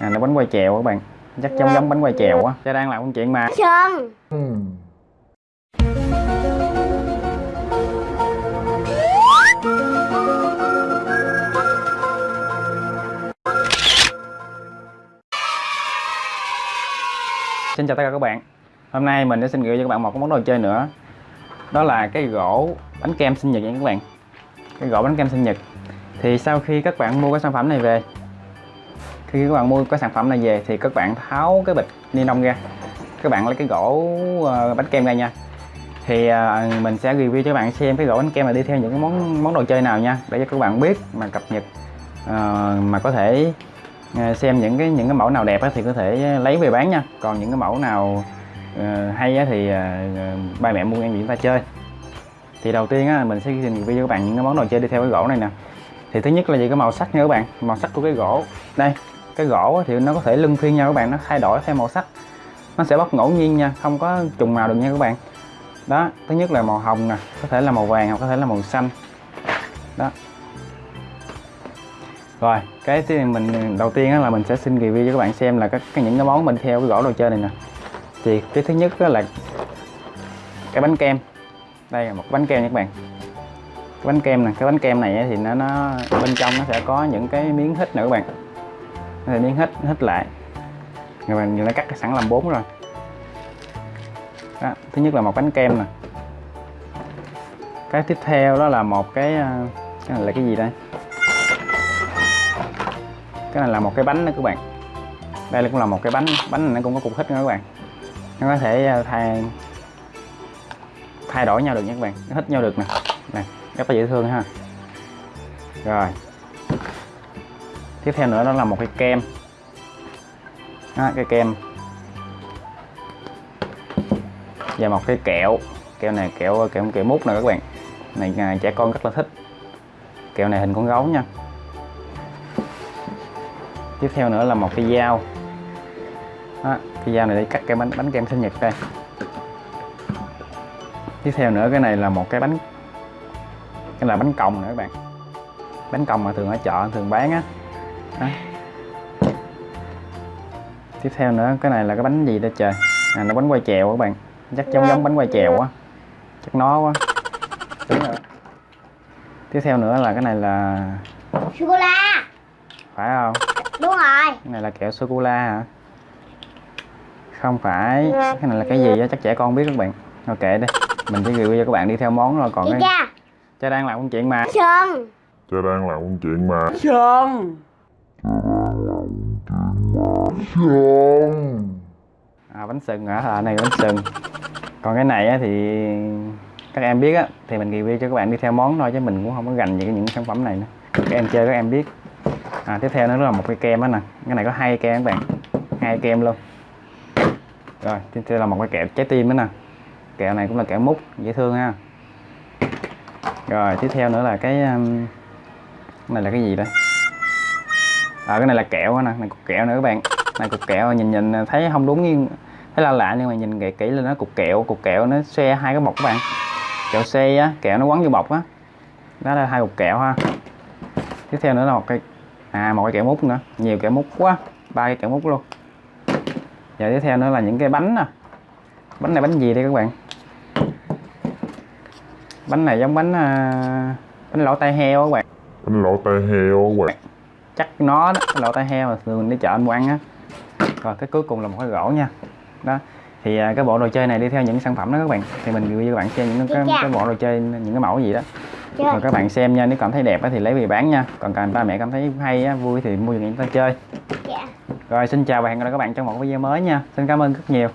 à, là bánh quay chèo các bạn. Chắc giống giống bánh quay chèo á. Cha đang làm công chuyện mà. Sơn Xin chào tất cả các bạn. Hôm nay mình sẽ xin gửi cho các bạn một cái món đồ chơi nữa. Đó là cái gỗ bánh kem sinh nhật nha các bạn. Cái gỗ bánh kem sinh nhật. Thì sau khi các bạn mua cái sản phẩm này về khi các bạn mua cái sản phẩm này về Thì các bạn tháo cái bịch ni lông ra. Các bạn lấy cái gỗ ờ, bánh kem ra nha. Thì ờ, mình sẽ review cho các bạn xem cái gỗ bánh kem này đi theo những cái món món đồ chơi nào nha Để cho các bạn biết mà cập nhật uh, Mà có thể xem những cái những cái mẫu nào đẹp thì có thể lấy về bán nha. Còn những cái mẫu nào uh, hay thì uh, ba mẹ mua em chúng ta chơi. Thì đầu tiên á mình sẽ review cho các bạn những cái món đồ chơi đi theo cái gỗ này nè. Thì thứ nhất là gì cái màu sắc nha các bạn màu sắc của cái gỗ. Đây cái gỗ thì nó có thể lưng phiên nhau các bạn, nó thay đổi theo màu sắc. Nó sẽ bất ngẫu nhiên nha, không có trùng màu được nha các bạn. Đó, thứ nhất là màu hồng nè, có thể là màu vàng hoặc có thể là màu xanh. Đó. Rồi, cái thứ mình, đầu tiên là mình sẽ xin review cho các bạn xem là các các những cái món mình theo cái gỗ đồ chơi này nè. Thì cái thứ nhất là cái bánh kem. Đây là một bánh kem nha các bạn. Cái bánh kem nè, cái bánh kem này thì nó nó bên trong nó sẽ có những cái miếng hít nữa các bạn nó sẽ miếng hết hết lại. Rồi bạn đã cắt sẵn làm bốn rồi. Đó, thứ nhất là một bánh kem nè. Cái tiếp theo đó là một cái ờ, cái này là cái gì đây? Cái này là một cái bánh đó các bạn. Đây cũng là một cái bánh bánh này nó cũng có cục hít nữa các bạn. Nó có thể ờ, thay thay đổi nhau được nha các bạn. Nó hít nhau được nè. Nè rất là dễ thương ha. Rồi tiếp theo nữa đó là một cái kem. Đó, cái kem. Và một cái kẹo. Kẹo này kẹo kẹo kẹo mút nè các bạn. Này à, trẻ con rất là thích. Kẹo này hình con gấu nha. Tiếp theo nữa là một cái dao. Đó, cái dao này để cắt cái bánh bánh kem sinh nhật đây. Tiếp theo nữa cái này là một cái bánh cái là bánh còng nữa các bạn. Bánh còng mà thường ở chợ thường bán á đó. tiếp theo nữa cái này là cái bánh gì đây trời? À, nó bánh quay chèo các bạn. Chắc giống giống bánh quay chèo á. Chắc nó quá. Đúng rồi. Tiếp theo nữa là cái này là Sô cô la. Phải không? Đúng rồi. Cái này là kẹo sô cô la hả? Không phải. Cái này là cái gì á? Chắc trẻ con biết các bạn. Ok đi. Mình chỉ review cho các bạn đi theo món rồi còn Chị cái cha cha đang làm công chuyện mà. Sơn Cha đang làm công chuyện mà. Sơn à, bánh sừng hả? À, này bánh sừng. Còn cái này á, thì các em biết á thì mình review cho các bạn đi theo món thôi chứ mình cũng không có gành những những sản phẩm này nữa. Các em chơi các em biết. À, tiếp theo nó là một cái kem đó nè. Cái này có hai kem các bạn. Hai kem luôn. Rồi tiếp theo là một cái kẹo trái tim đó nè. Kẹo này cũng là kẹo mút dễ thương ha. Rồi tiếp theo nữa là cái um, cái này là cái gì đây? À, cái này là kẹo nè này cục kẹo nữa các bạn. Này cục kẹo nhìn nhìn thấy không đúng nhưng thấy là lạ nhưng mà nhìn kỹ kỹ lên nó cục kẹo cục kẹo nó xe hai cái bọc các bạn. Kẹo xe á kẹo nó quấn vô bọc á. Đó là hai cục kẹo ha. Tiếp theo nữa là một cái à một cái kẹo mút nữa. Nhiều kẹo mút quá ba cái kẹo mút luôn. Và tiếp theo nữa là những cái bánh nè. Bánh này bánh gì đây các bạn? Bánh này giống bánh uh, bánh lỗ tai heo các bạn. Bánh lỗ tai heo các bạn chắc nó đó bánh lỗ tai heo mà thường đi chợ mình mua ăn á. Rồi cái cuối cùng là một cái gỗ nha. Đó thì à, cái bộ đồ chơi này đi theo những sản phẩm đó các bạn. Thì mình review cho các bạn xem những cái, cái bộ đồ chơi những cái mẫu gì đó. Chơi rồi các bạn xem nha nếu cảm thấy đẹp thì lấy về bán nha. Còn cần ba mẹ cảm thấy hay vui thì mua cho người ta chơi. Dạ. Rồi xin chào và hẹn gặp lại các bạn trong một video mới nha. Xin cảm ơn rất nhiều